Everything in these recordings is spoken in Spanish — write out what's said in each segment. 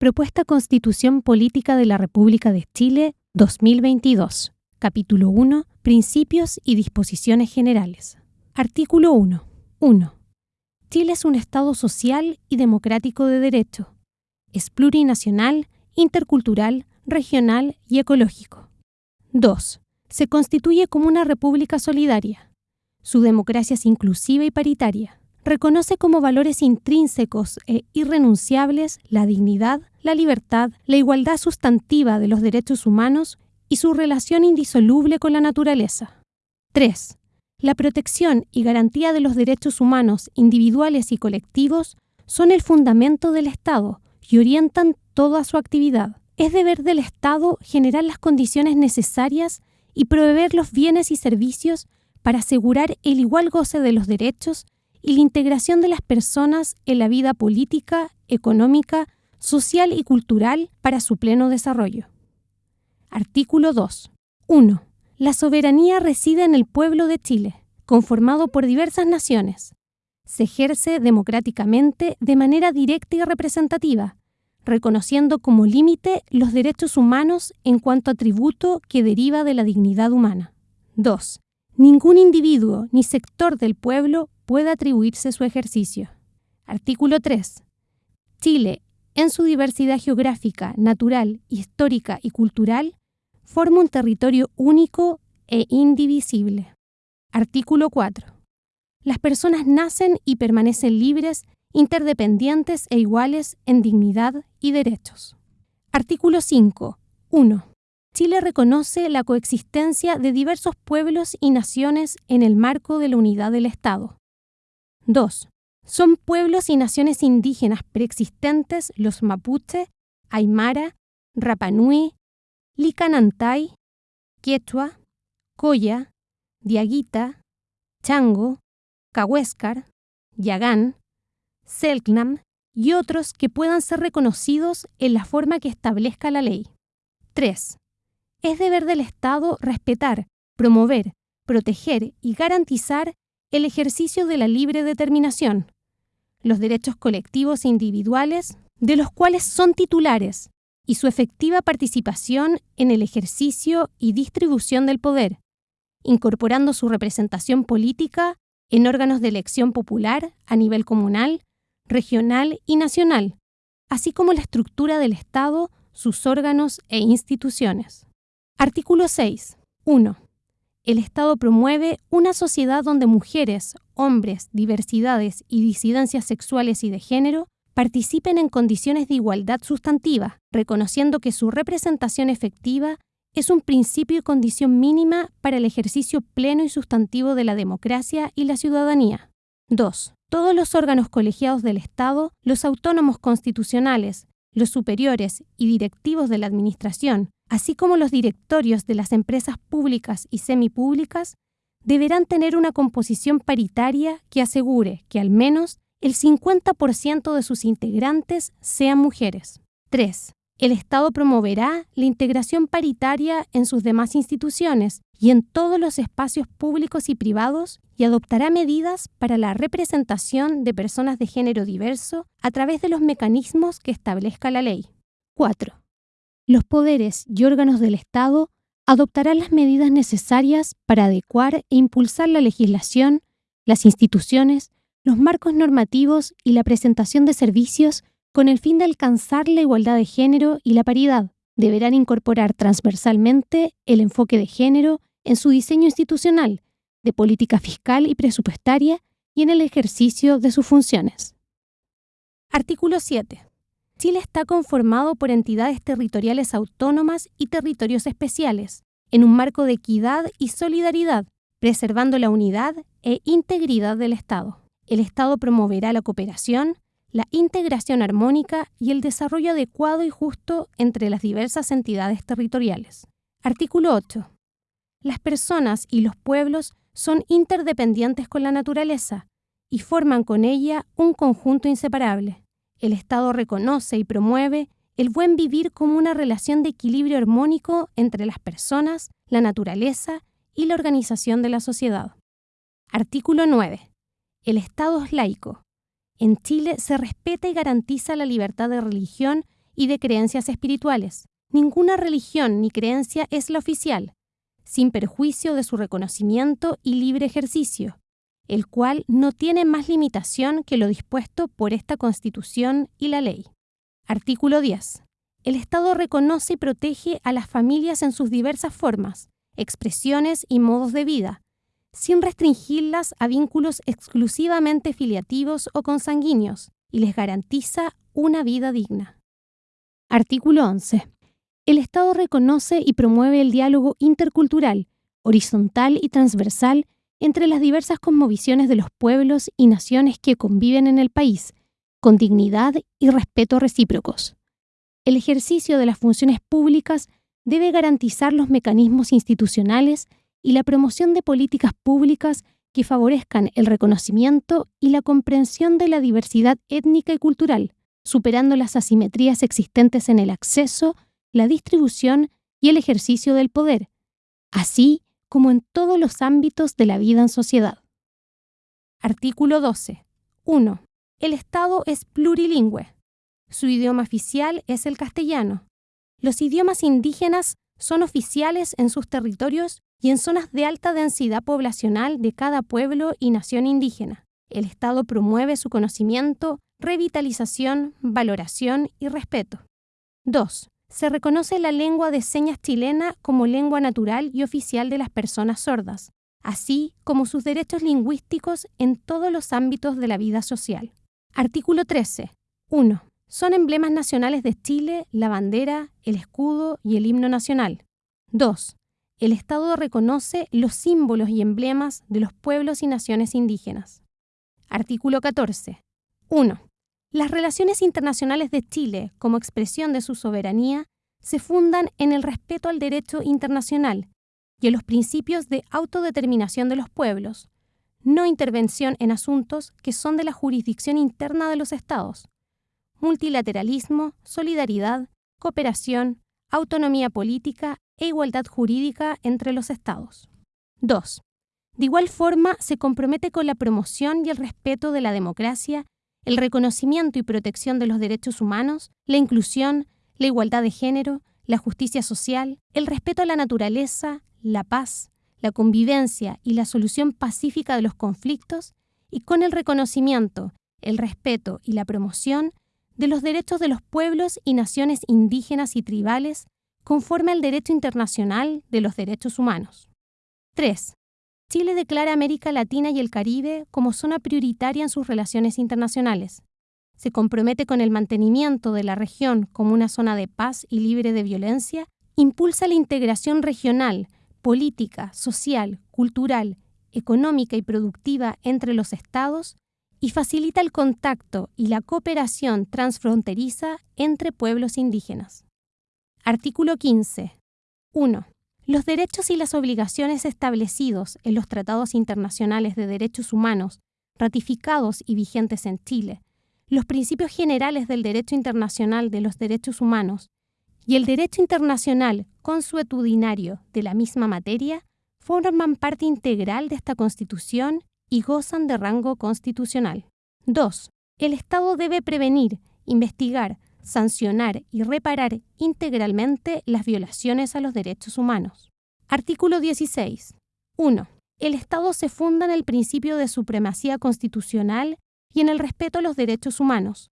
Propuesta Constitución Política de la República de Chile 2022. Capítulo 1. Principios y disposiciones generales. Artículo 1. 1. Chile es un Estado social y democrático de derecho. Es plurinacional, intercultural, regional y ecológico. 2. Se constituye como una república solidaria. Su democracia es inclusiva y paritaria reconoce como valores intrínsecos e irrenunciables la dignidad, la libertad, la igualdad sustantiva de los derechos humanos y su relación indisoluble con la naturaleza. 3. La protección y garantía de los derechos humanos individuales y colectivos son el fundamento del Estado y orientan toda su actividad. Es deber del Estado generar las condiciones necesarias y proveer los bienes y servicios para asegurar el igual goce de los derechos y la integración de las personas en la vida política, económica, social y cultural para su pleno desarrollo. Artículo 2. 1. La soberanía reside en el pueblo de Chile, conformado por diversas naciones. Se ejerce democráticamente de manera directa y representativa, reconociendo como límite los derechos humanos en cuanto atributo que deriva de la dignidad humana. 2. Ningún individuo ni sector del pueblo puede atribuirse su ejercicio. Artículo 3. Chile, en su diversidad geográfica, natural, histórica y cultural, forma un territorio único e indivisible. Artículo 4. Las personas nacen y permanecen libres, interdependientes e iguales en dignidad y derechos. Artículo 5. 1. Chile reconoce la coexistencia de diversos pueblos y naciones en el marco de la unidad del Estado. 2. Son pueblos y naciones indígenas preexistentes los mapuche, aymara, rapanui, licanantay, quechua, coya, diaguita, chango, cahuéscar, yagán, selknam y otros que puedan ser reconocidos en la forma que establezca la ley. 3. Es deber del Estado respetar, promover, proteger y garantizar el ejercicio de la libre determinación, los derechos colectivos e individuales de los cuales son titulares y su efectiva participación en el ejercicio y distribución del poder, incorporando su representación política en órganos de elección popular a nivel comunal, regional y nacional, así como la estructura del Estado, sus órganos e instituciones. Artículo 6. 1. El Estado promueve una sociedad donde mujeres, hombres, diversidades y disidencias sexuales y de género participen en condiciones de igualdad sustantiva, reconociendo que su representación efectiva es un principio y condición mínima para el ejercicio pleno y sustantivo de la democracia y la ciudadanía. 2. Todos los órganos colegiados del Estado, los autónomos constitucionales, los superiores y directivos de la Administración, así como los directorios de las empresas públicas y semipúblicas, deberán tener una composición paritaria que asegure que al menos el 50% de sus integrantes sean mujeres. 3. El Estado promoverá la integración paritaria en sus demás instituciones y en todos los espacios públicos y privados y adoptará medidas para la representación de personas de género diverso a través de los mecanismos que establezca la ley. 4 los poderes y órganos del Estado adoptarán las medidas necesarias para adecuar e impulsar la legislación, las instituciones, los marcos normativos y la presentación de servicios con el fin de alcanzar la igualdad de género y la paridad. Deberán incorporar transversalmente el enfoque de género en su diseño institucional, de política fiscal y presupuestaria y en el ejercicio de sus funciones. Artículo 7. Chile está conformado por entidades territoriales autónomas y territorios especiales, en un marco de equidad y solidaridad, preservando la unidad e integridad del Estado. El Estado promoverá la cooperación, la integración armónica y el desarrollo adecuado y justo entre las diversas entidades territoriales. Artículo 8. Las personas y los pueblos son interdependientes con la naturaleza y forman con ella un conjunto inseparable. El Estado reconoce y promueve el buen vivir como una relación de equilibrio armónico entre las personas, la naturaleza y la organización de la sociedad. Artículo 9. El Estado es laico. En Chile se respeta y garantiza la libertad de religión y de creencias espirituales. Ninguna religión ni creencia es la oficial, sin perjuicio de su reconocimiento y libre ejercicio, el cual no tiene más limitación que lo dispuesto por esta Constitución y la ley. Artículo 10. El Estado reconoce y protege a las familias en sus diversas formas, expresiones y modos de vida, sin restringirlas a vínculos exclusivamente filiativos o consanguíneos, y les garantiza una vida digna. Artículo 11. El Estado reconoce y promueve el diálogo intercultural, horizontal y transversal entre las diversas cosmovisiones de los pueblos y naciones que conviven en el país, con dignidad y respeto recíprocos. El ejercicio de las funciones públicas debe garantizar los mecanismos institucionales y la promoción de políticas públicas que favorezcan el reconocimiento y la comprensión de la diversidad étnica y cultural, superando las asimetrías existentes en el acceso, la distribución y el ejercicio del poder, así como en todos los ámbitos de la vida en sociedad. Artículo 12. 1. El Estado es plurilingüe. Su idioma oficial es el castellano. Los idiomas indígenas son oficiales en sus territorios y en zonas de alta densidad poblacional de cada pueblo y nación indígena. El Estado promueve su conocimiento, revitalización, valoración y respeto. 2. Se reconoce la lengua de señas chilena como lengua natural y oficial de las personas sordas, así como sus derechos lingüísticos en todos los ámbitos de la vida social. Artículo 13. 1. Son emblemas nacionales de Chile la bandera, el escudo y el himno nacional. 2 el Estado reconoce los símbolos y emblemas de los pueblos y naciones indígenas. Artículo 14. 1. Las relaciones internacionales de Chile, como expresión de su soberanía, se fundan en el respeto al derecho internacional y en los principios de autodeterminación de los pueblos, no intervención en asuntos que son de la jurisdicción interna de los Estados, multilateralismo, solidaridad, cooperación, autonomía política e igualdad jurídica entre los Estados. 2. De igual forma, se compromete con la promoción y el respeto de la democracia, el reconocimiento y protección de los derechos humanos, la inclusión, la igualdad de género, la justicia social, el respeto a la naturaleza, la paz, la convivencia y la solución pacífica de los conflictos, y con el reconocimiento, el respeto y la promoción de los derechos de los pueblos y naciones indígenas y tribales conforme al derecho internacional de los derechos humanos. 3. Chile declara América Latina y el Caribe como zona prioritaria en sus relaciones internacionales. Se compromete con el mantenimiento de la región como una zona de paz y libre de violencia, impulsa la integración regional, política, social, cultural, económica y productiva entre los estados y facilita el contacto y la cooperación transfronteriza entre pueblos indígenas. Artículo 15. 1. Los derechos y las obligaciones establecidos en los tratados internacionales de derechos humanos ratificados y vigentes en Chile, los principios generales del derecho internacional de los derechos humanos y el derecho internacional consuetudinario de la misma materia forman parte integral de esta Constitución y gozan de rango constitucional. 2. El Estado debe prevenir, investigar, sancionar y reparar integralmente las violaciones a los derechos humanos. Artículo 16. 1. El Estado se funda en el principio de supremacía constitucional y en el respeto a los derechos humanos.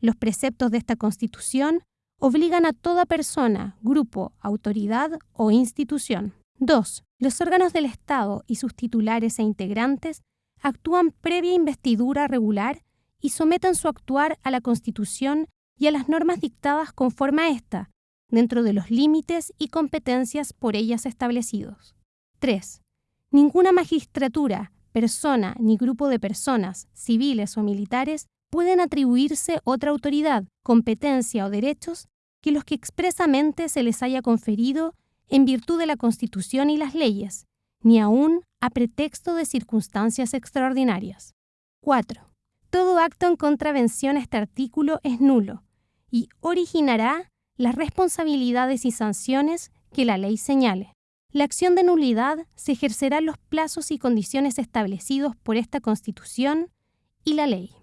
Los preceptos de esta Constitución obligan a toda persona, grupo, autoridad o institución. 2. Los órganos del Estado y sus titulares e integrantes actúan previa investidura regular y someten su actuar a la Constitución y a las normas dictadas conforme a esta, dentro de los límites y competencias por ellas establecidos. 3. Ninguna magistratura, persona ni grupo de personas, civiles o militares, pueden atribuirse otra autoridad, competencia o derechos que los que expresamente se les haya conferido en virtud de la Constitución y las leyes, ni aun a pretexto de circunstancias extraordinarias. 4. Todo acto en contravención a este artículo es nulo, y originará las responsabilidades y sanciones que la ley señale. La acción de nulidad se ejercerá en los plazos y condiciones establecidos por esta Constitución y la ley.